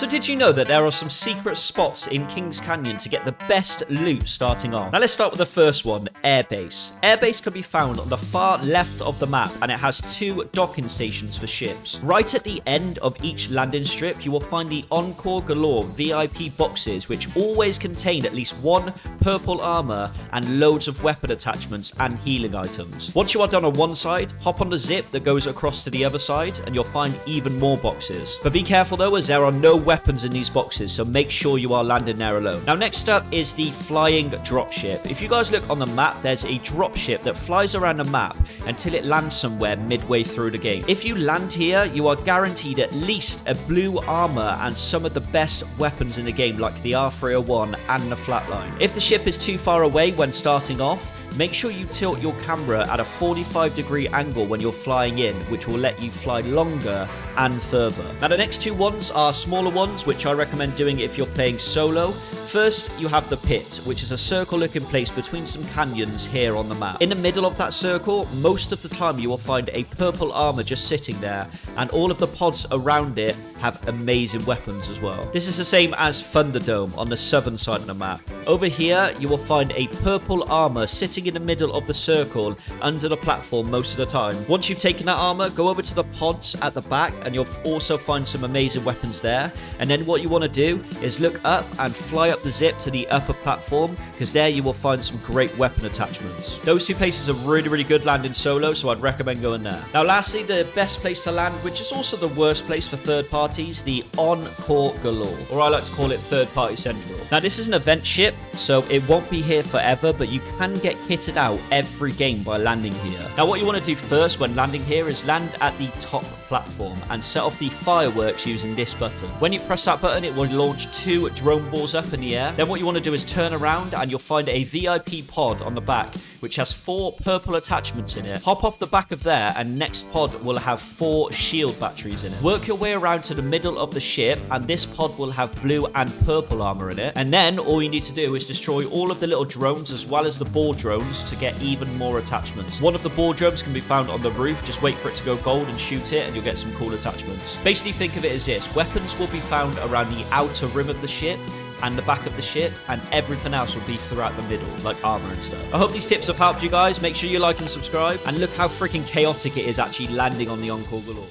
So did you know that there are some secret spots in Kings Canyon to get the best loot starting off? Now let's start with the first one, Airbase. Airbase can be found on the far left of the map and it has two docking stations for ships. Right at the end of each landing strip, you will find the Encore Galore VIP boxes which always contain at least one purple armor and loads of weapon attachments and healing items. Once you are done on one side, hop on the zip that goes across to the other side and you'll find even more boxes. But be careful though as there are no weapons in these boxes so make sure you are landing there alone. Now next up is the flying dropship. If you guys look on the map there's a dropship that flies around the map until it lands somewhere midway through the game. If you land here you are guaranteed at least a blue armor and some of the best weapons in the game like the R301 and the flatline. If the ship is too far away when starting off Make sure you tilt your camera at a 45 degree angle when you're flying in, which will let you fly longer and further. Now the next two ones are smaller ones, which I recommend doing if you're playing solo. First, you have the pit, which is a circle looking place between some canyons here on the map. In the middle of that circle, most of the time you will find a purple armor just sitting there, and all of the pods around it have amazing weapons as well. This is the same as Thunderdome on the southern side of the map. Over here, you will find a purple armor sitting in the middle of the circle under the platform most of the time. Once you've taken that armor, go over to the pods at the back and you'll also find some amazing weapons there. And then what you want to do is look up and fly up the zip to the upper platform because there you will find some great weapon attachments. Those two places are really, really good landing solo, so I'd recommend going there. Now, lastly, the best place to land, which is also the worst place for third parties, the Encore Galore, or I like to call it Third Party Central. Now, this is an event ship, so it won't be here forever, but you can get kitted out every game by landing here. Now, what you want to do first when landing here is land at the top platform and set off the fireworks using this button. When you press that button, it will launch two drone balls up in the air. Then what you want to do is turn around and you'll find a VIP pod on the back, which has four purple attachments in it. Hop off the back of there and next pod will have four shield batteries in it. Work your way around to the middle of the ship and this pod will have blue and purple armor in it. And then all you need to do is destroy all of the little drones as well as the ball drones to get even more attachments. One of the ball drones can be found on the roof. Just wait for it to go gold and shoot it and you'll get some cool attachments. Basically think of it as this. Weapons will be found around the outer rim of the ship and the back of the ship, and everything else will be throughout the middle, like armor and stuff. I hope these tips have helped you guys. Make sure you like and subscribe, and look how freaking chaotic it is actually landing on the Encore Galore.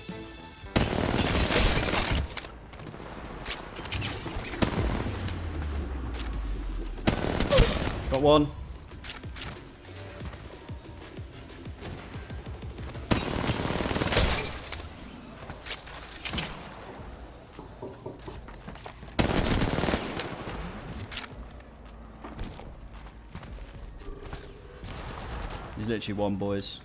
Got one. Literally one, boys.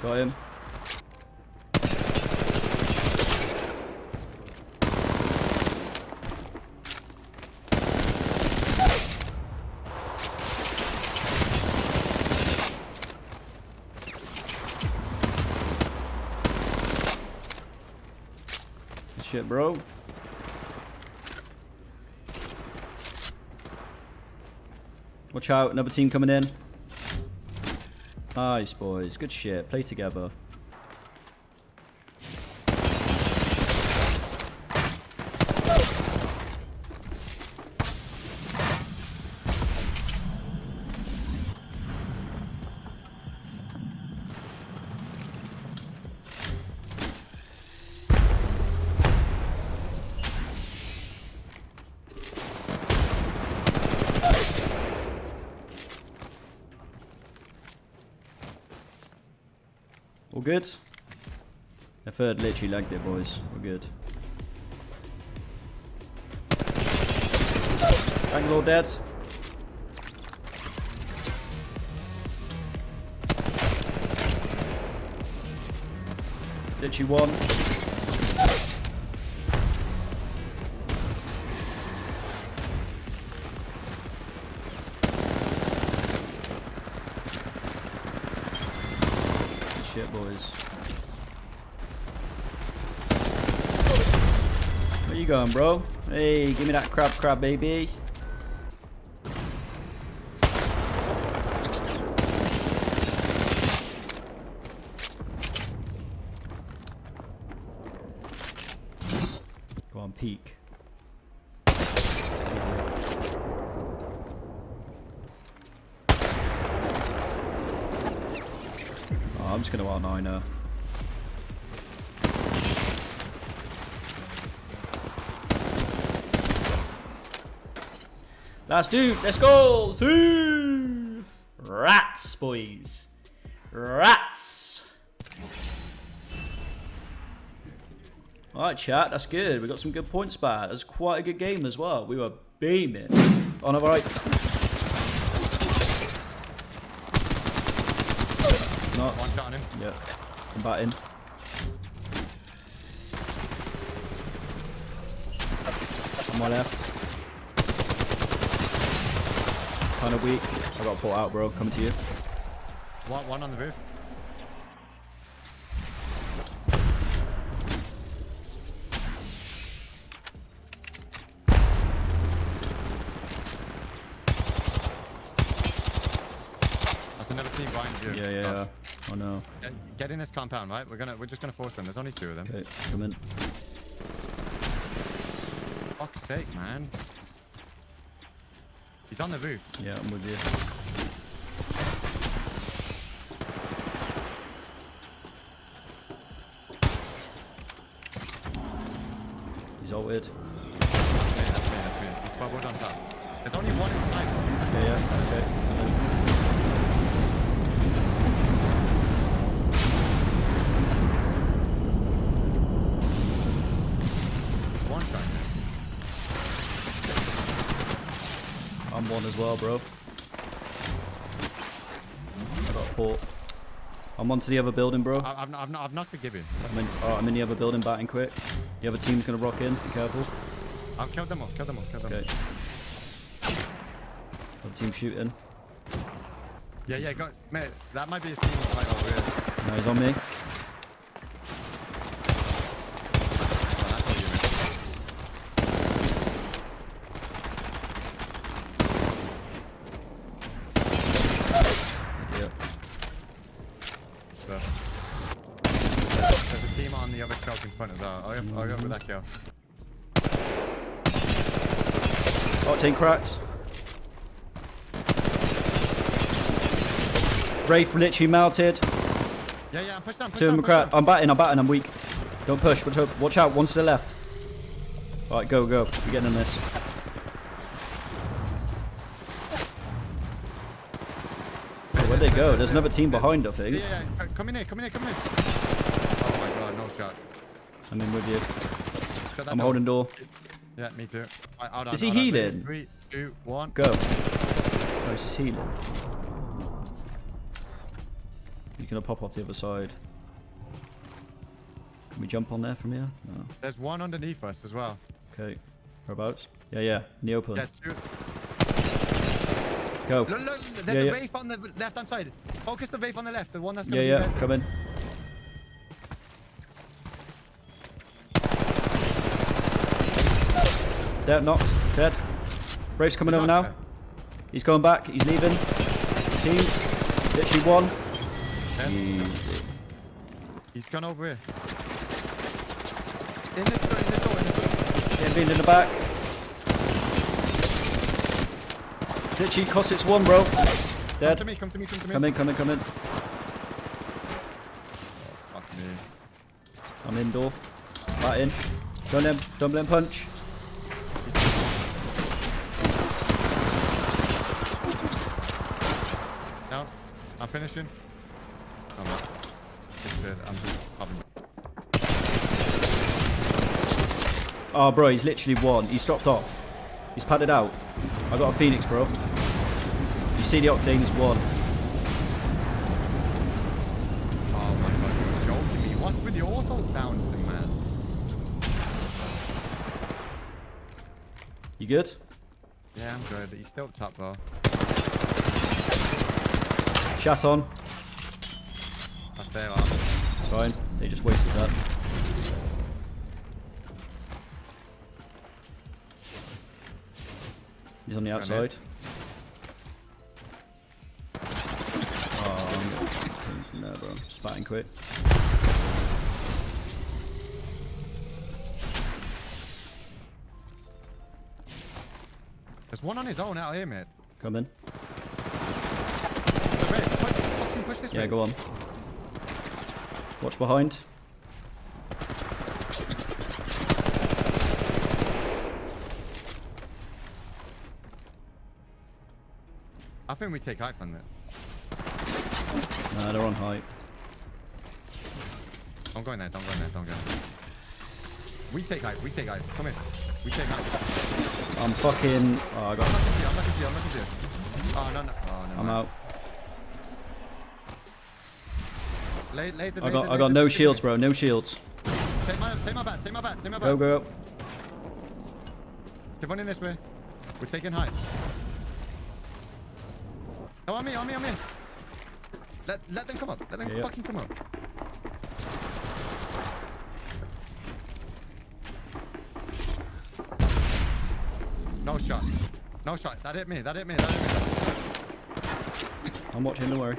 Got him. Shit, bro. Watch out, another team coming in. Nice, boys. Good shit. Play together. Good? The third literally legged it, boys. We're good. Bangalore dead. Literally one. you going, bro? Hey, give me that crap, crap, baby. Go on, peek. Oh, I'm just going to out 9. Last dude, let's go! See! Rats, boys. Rats! Alright, chat, that's good. We got some good points back. That's quite a good game as well. We were beaming. On the right. Not. One shot on him. I'm batting. On my left. Kind of weak. I got pulled out, bro. Coming to you. One, one on the roof. That's another team behind you. Yeah, yeah, Oh, yeah. Oh no. Get, get in this compound, right? We're gonna, we're just gonna force them. There's only two of them. Okay, come in. Fuck's sake, man. He's on the roof. Yeah, I'm with you. He's ulted. One as well, bro. I got a port. I'm on to the other building, bro. I- I've, I've, I've knocked the Gibby. I'm in, oh, I'm in the other building, batting quick. The other team's gonna rock in. Be careful. I've killed them all, killed them all, killed them all. Okay. Other team shooting. Yeah, yeah, got, mate, that might be a team fight over here. No, he's on me. Oh, that's all you, mate. Yeah. So. There's a team on the other shelf in front of that. I'll go, I'll go with that kill. Octane cracks. Wraith literally melted. Yeah, yeah, push down, push Two of them cracked. I'm batting, I'm batting, I'm weak. Don't push, but hope- watch out. One to the left. Alright, go, go. We're getting in this. Oh, where'd they go? There's another team behind, I Yeah, think. yeah, yeah. c- Come in here, come in here, come in here. Oh my god, no shot. I'm in with you. I'm door. holding door. Yeah, me too. Right, hold on, Is he hold on. Healing? Three, two, one. Go. Oh, he's just healing. He's gonna pop off the other side. Can we jump on there from here? No. There's one underneath us as well. Okay. Whereabouts? Yeah, yeah. In the open. Yeah, two. Go. Look, look, there's Yeah, a yeah. Wraith on the left hand side. Focus the Wraith on the left, the one that's Yeah, gonna yeah. be res- Come in. Dead, knocked. Dead. Brave's coming over now. knocked He's going back. He's leaving. Team. Literally one. Yeah. Easy. He's gone over here. In the, door, in the door, in the door. Getting beamed in the back. Literally cost it's one, bro. Come Dead. to me, come to me, come to me. Come in, come in, come in. Oh, fuck me. I'm indoor. Bat in. Don't let him, don't let him punch. Down. I'm finishing. Oh, I'm not. It's dead. I'm just having. Oh, bro, he's literally one. He's dropped off. He's padded out. I got a Phoenix, bro. You see the Octane's one. Oh my god, you're joking me. What's with the auto bouncing, man? You good? Yeah, I'm good. But he's still top though. Shot on. That's their. It's fine. They just wasted that. He's on the outside. Oh, no, bro. Just batting quick. There's one on his own out here, mate. Come in. Push this Yeah, way. go on. Watch behind. I think we take height from it. Nah, they're on height. Don't go in there, don't go in there, don't go in there. We take height, we take height. Come in. We take height. I'm fucking. Oh, I I'm got. looking to you, I'm you, I'm looking to you. Oh, no, no. Oh, no. I'm out. Lay, lay the, I got. the- I got no shields, bro. No shields. Take my, take my back, take my back, take my back. Go, go. Keep on in this way. We're taking height. Oh, on me, on me, on me. Let, let them come up. Let them Yeah, yeah. fucking come up. No shot. No shot. That hit me. That hit me. That hit me. I'm watching. Don't worry.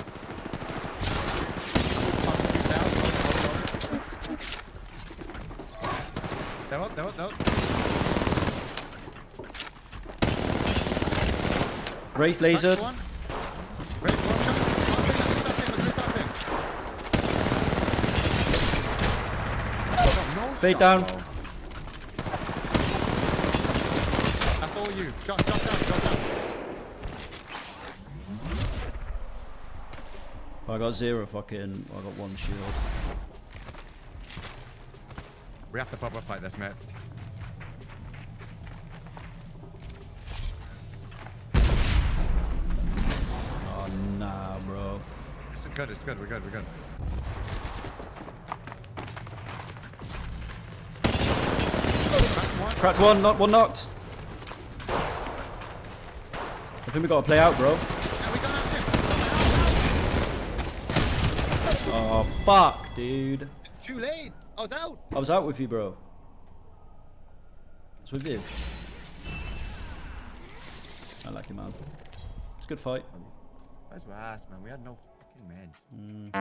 They're up, they're up, they're up. Wraith lasered. one. Wait, one coming. One thing, let's do that thing, let's do that thing. No Fade down. That's all you. Shot, shot down, shot down. I got zero fucking. I got one shield. We have to proper fight this, mate. Oh nah, bro. It's good, it's good, we're good, we're good. Cracked one. Not one knocked. I think we gotta play out, bro. Yeah, we got that too. Oh fuck, dude. Too late. I was out. I was out with you, bro. It's with you. I like you, man. It's a good fight. That's ass, man. We had no fucking meds. Mm.